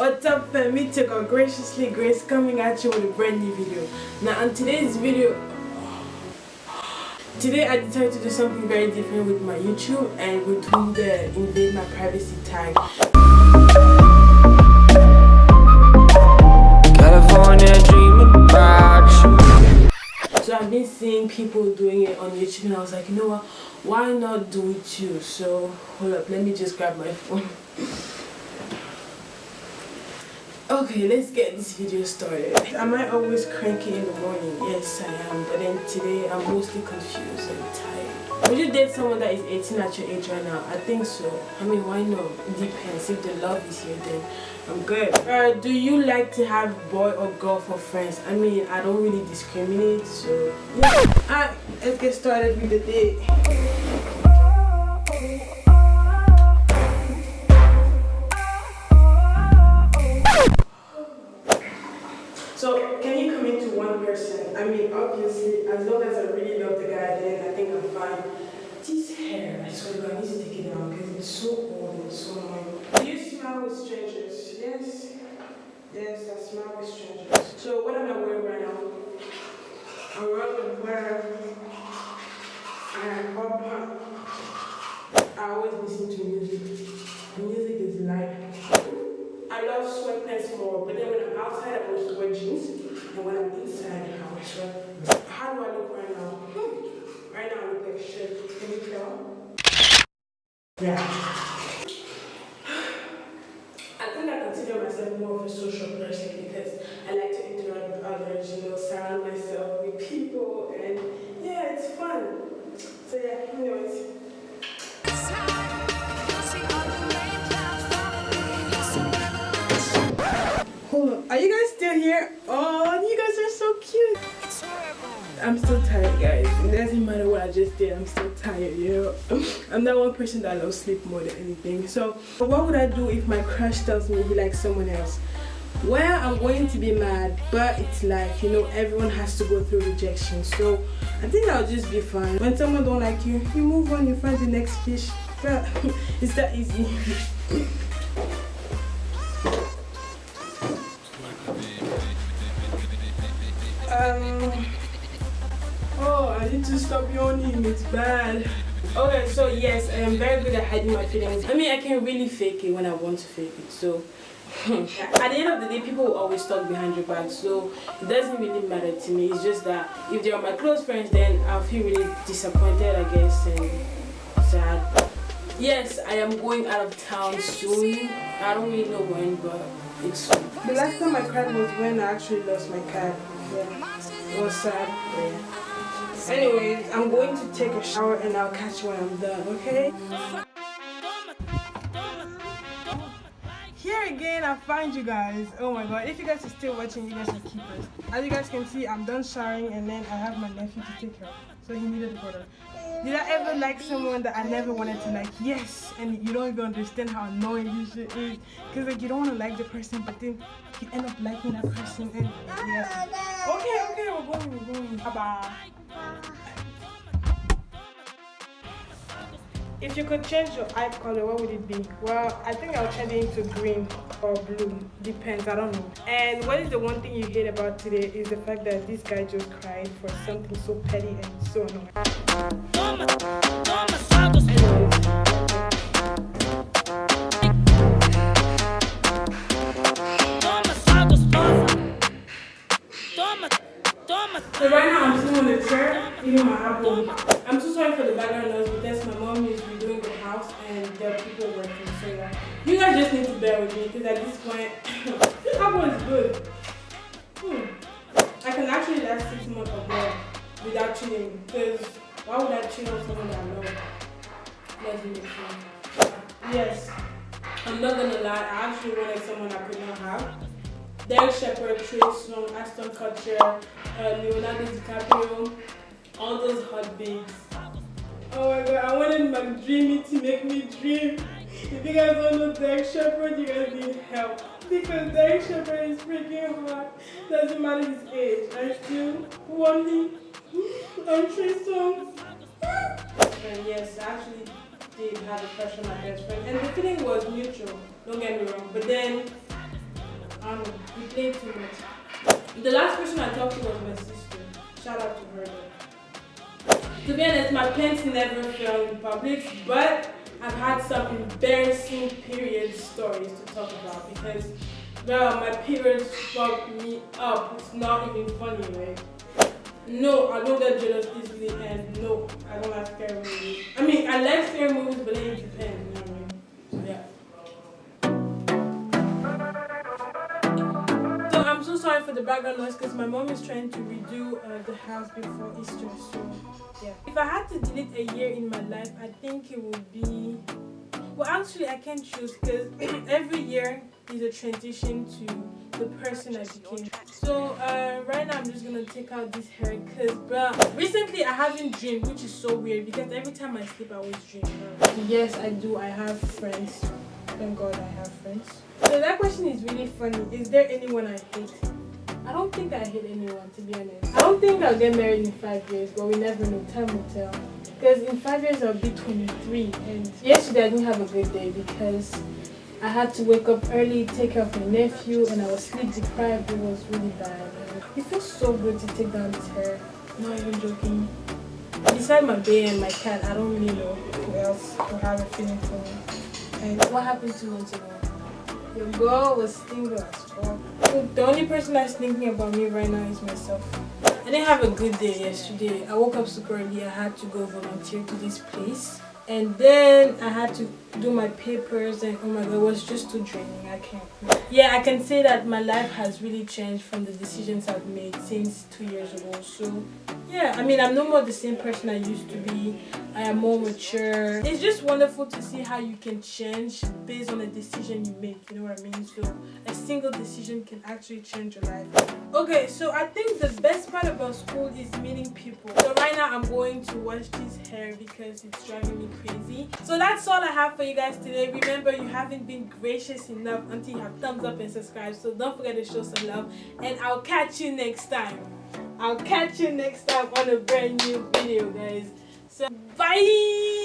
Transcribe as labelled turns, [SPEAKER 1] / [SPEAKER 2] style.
[SPEAKER 1] What's up fam, it's your girl Graciously Grace coming at you with a brand new video. Now on today's video, today I decided to do something very different with my YouTube and we're doing the invade my privacy tag.
[SPEAKER 2] California dreaming about you.
[SPEAKER 1] So I've been seeing people doing it on YouTube and I was like, you know what, why not do it too? So hold up, let me just grab my phone. Okay, let's get this video started. Am I always cranky in the morning? Yes, I am. But then today, I'm mostly confused and tired. Would you date someone that is 18 at your age right now? I think so. I mean, why not? It depends. If the love is here, then I'm good. Uh, do you like to have boy or girl for friends? I mean, I don't really discriminate, so... Yeah. Alright, let's get started with the date. I swear to I need to take it down because it's so old and so annoying. Do you smile with strangers? Yes. Yes, I smile with strangers. So what am I wearing right now? I'm wearing and uh, hot pants. I always listen to music. Music is life. I love sweatpants more, but then when I'm outside, I will wear jeans, and when I'm inside, I will sweat. How do I look right now? Hmm. Right now, I look like shit. Can you tell? Yeah. I think I consider myself more of a social person because I like to interact with others, you know, surround myself with people, and yeah, it's fun. So yeah, anyways. Hold on. Are you guys still here? Oh, I'm still tired, guys. It doesn't matter what I just did. I'm still tired, you know. I'm that one person that loves sleep more than anything. So, what would I do if my crush tells me he likes someone else? Well, I'm going to be mad, but it's like, you know, everyone has to go through rejection. So, I think I'll just be fine. When someone don't like you, you move on, you find the next fish. But it's that easy. Um. Oh, I need to stop yawning. It's bad. Okay, so yes, I am very good at hiding my feelings. I mean, I can really fake it when I want to fake it. So, at the end of the day, people will always talk behind your back. So, it doesn't really matter to me. It's just that if they are my close friends, then I'll feel really disappointed, I guess, and sad. Yes, I am going out of town soon. I don't really know when, but it's soon. The last time I cried was when I actually lost my cat. Yeah. It was sad. Yeah. Anyways, I'm going to take a shower and I'll catch you when I'm done, okay? Here again, I find you guys. Oh my god, if you guys are still watching, you guys are keepers. As you guys can see, I'm done showering and then I have my nephew to take care of. So he needed a water. Did I ever like someone that I never wanted to like? Yes, and you don't even understand how annoying this shit is. Cause like you don't want to like the person, but then you end up liking that person. And yeah. Okay, okay, we're going, we're going. Bye bye. If you could change your eye color, what would it be? Well, I think I'll change it into green or blue. Depends, I don't know. And what is the one thing you hate about today is the fact that this guy just cried for something so petty and so annoying. So right now I'm sitting on the chair eating my apple. I'm so sorry for the background noise with me because at this point, this apple is good. Hmm. I can actually last six months of more without cheating because why would I cheat on someone that I know? Doesn't make sense. Yes, I'm not gonna lie. I actually wanted someone I could not have. Derek Shepherd, Trey Songz, Ashton Kutcher, uh, Leonardo DiCaprio, all those hot babes. Oh my god, I wanted my dreamy to make me dream. If you guys don't know Derek Shepherd, you guys need help. Because Derek Shepherd is freaking hard. Doesn't matter his age. I still want him. I'm Trey Songz. And yes, I actually did have a crush on my best friend. And the feeling was mutual. Don't get me wrong. But then know, we played too much. The last person I talked to was my sister. Shout out to her. To be honest, my pants never fell in public, but I've had some embarrassing period stories to talk about because, well, my periods fucked me up. It's not even funny, right? No, I don't get jealous easily, and no, I don't like scary movies. I mean, I like scary movies, but it depends, the background noise because my mom is trying to redo uh, the house before Easter, so yeah. If I had to delete a year in my life, I think it would be. Well, actually, I can't choose because every year is a transition to the person I became. So uh, right now I'm just gonna take out this hair because bro, recently I haven't dreamed which is so weird because every time I sleep I always dream. Yes I do, I have friends. Thank God I have friends. So that question is really funny. Is there anyone I hate? I don't think I hate anyone to be honest. I don't think I'll get married in five years but we never know, time will tell. Because in five years I'll be 23 and yesterday I didn't have a good day because I had to wake up early, take care of my nephew, and I was sleep deprived. It was really bad. It feels so good to take down this hair. Not even joking. Beside my baby and my cat, I don't really know who else will have a feeling for me. And what happened two months ago? Your girl was single as fuck. The only person that's thinking about me right now is myself. I didn't have a good day yesterday. I woke up super early. I had to go volunteer to this place and then I had to do my papers and oh my god it was just too draining. I can't. Yeah I can say that my life has really changed from the decisions I've made since two years ago. So yeah I mean I'm no more the same person I used to be. I am more mature. It's just wonderful to see how you can change based on a decision you make you know what I mean? So a single decision can actually change your life. Okay so I think the best part about school is meeting people. So right now I'm going to wash this hair because it's driving me crazy. So that's all I have for you guys today. Remember you haven't been gracious enough until you have thumbs up and subscribe. So don't forget to show some love. And I'll catch you next time. I'll catch you next time on a brand new video guys. So bye